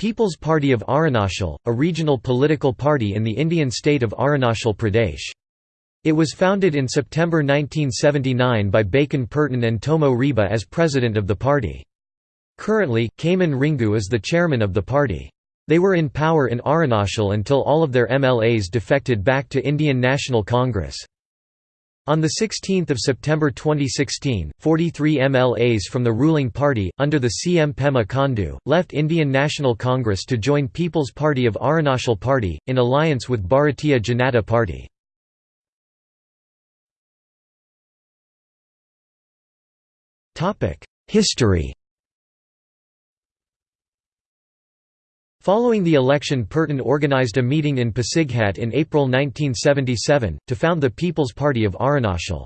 People's Party of Arunachal, a regional political party in the Indian state of Arunachal Pradesh. It was founded in September 1979 by Bakin Pertin and Tomo Riba as president of the party. Currently, Khaman Ringu is the chairman of the party. They were in power in Arunachal until all of their MLAs defected back to Indian National Congress. On 16 September 2016, 43 MLAs from the ruling party, under the CM Pema Khandu, left Indian National Congress to join People's Party of Arunachal Party, in alliance with Bharatiya Janata Party. History Following the election Pertin organized a meeting in Pasighat in April 1977, to found the People's Party of Arunachal.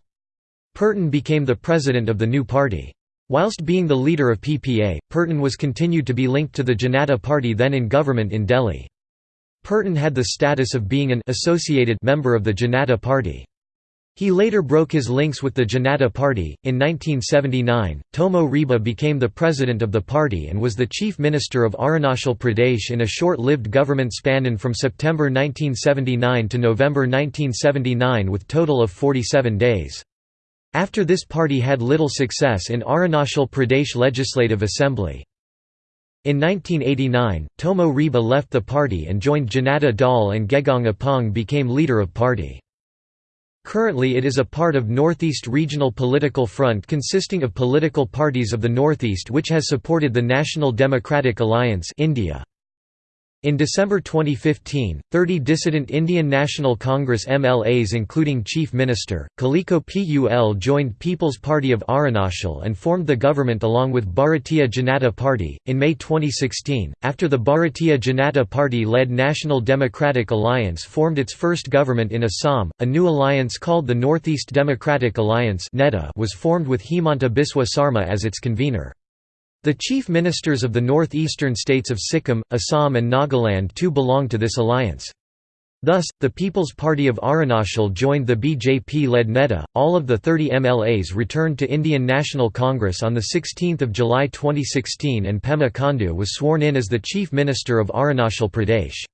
Pertin became the president of the new party. Whilst being the leader of PPA, Pertin was continued to be linked to the Janata Party then in government in Delhi. Pertin had the status of being an associated member of the Janata Party. He later broke his links with the Janata Party. In 1979, Tomo Riba became the president of the party and was the chief minister of Arunachal Pradesh in a short lived government span from September 1979 to November 1979 with total of 47 days. After this party had little success in Arunachal Pradesh Legislative Assembly. In 1989, Tomo Riba left the party and joined Janata Dal and Gegong Apang became leader of party. Currently it is a part of Northeast Regional Political Front consisting of political parties of the Northeast which has supported the National Democratic Alliance India. In December 2015, 30 dissident Indian National Congress MLAs including Chief Minister, Kalikho Pul joined People's Party of Arunachal and formed the government along with Bharatiya Janata Party. In May 2016, after the Bharatiya Janata Party led National Democratic Alliance formed its first government in Assam, a new alliance called the Northeast Democratic Alliance was formed with Himanta Biswa Sarma as its convener. The chief ministers of the northeastern states of Sikkim, Assam and Nagaland too belong to this alliance. Thus, the People's Party of Arunachal joined the BJP-led NEDA. All of the 30 MLAs returned to Indian National Congress on 16 July 2016 and Pema Khandu was sworn in as the Chief Minister of Arunachal Pradesh.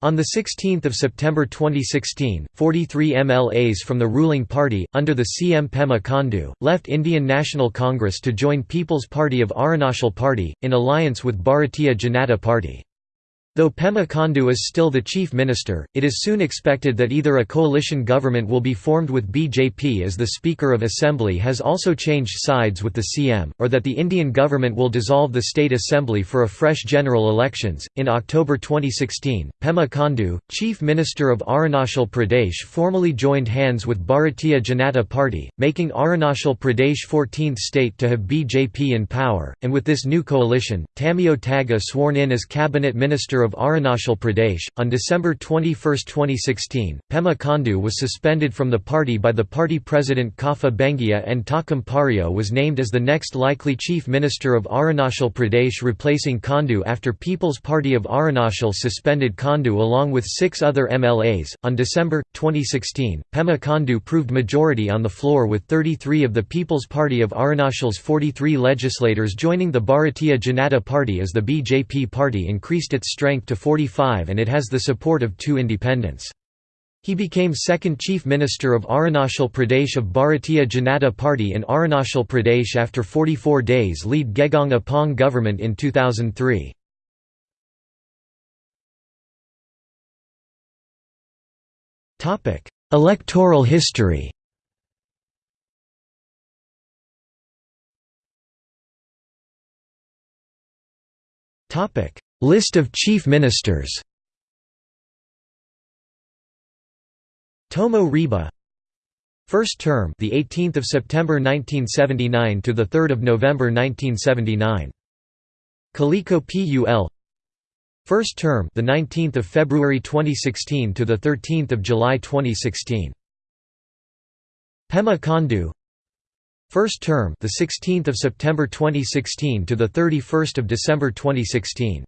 On 16 September 2016, 43 MLAs from the ruling party, under the CM Pema Khandu, left Indian National Congress to join People's Party of Arunachal Party, in alliance with Bharatiya Janata Party. Though Pema Khandu is still the chief minister, it is soon expected that either a coalition government will be formed with BJP as the Speaker of Assembly has also changed sides with the CM, or that the Indian government will dissolve the State Assembly for a fresh general elections. In October 2016, Pema Khandu, Chief Minister of Arunachal Pradesh, formally joined hands with Bharatiya Janata Party, making Arunachal Pradesh 14th state to have BJP in power, and with this new coalition, Tamiyo Taga sworn in as Cabinet Minister of Arunachal Pradesh. On December 21, 2016, Pema Khandu was suspended from the party by the party president Kahfa Bengia and Takam Pario was named as the next likely chief minister of Arunachal Pradesh replacing Khandu after People's Party of Arunachal suspended Khandu along with six other MLAs. On December 2016, Pema Khandu proved majority on the floor with 33 of the People's Party of Arunachal's 43 legislators joining the Bharatiya Janata Party as the BJP party increased its strength to 45 and it has the support of two independents. He became second Chief Minister of Arunachal Pradesh of Bharatiya Janata Party in Arunachal Pradesh after 44 days lead Gegong Apang government in 2003. Electoral history Topic: List of chief ministers. Tomo Riba. First term the 18th of September 1979 to the 3rd of November 1979 Kalikho Pul. First term the 19th of February 2016 to the 13th of July 2016 Pema Khandu. First term the 16th of September 2016 to the 31st of December 2016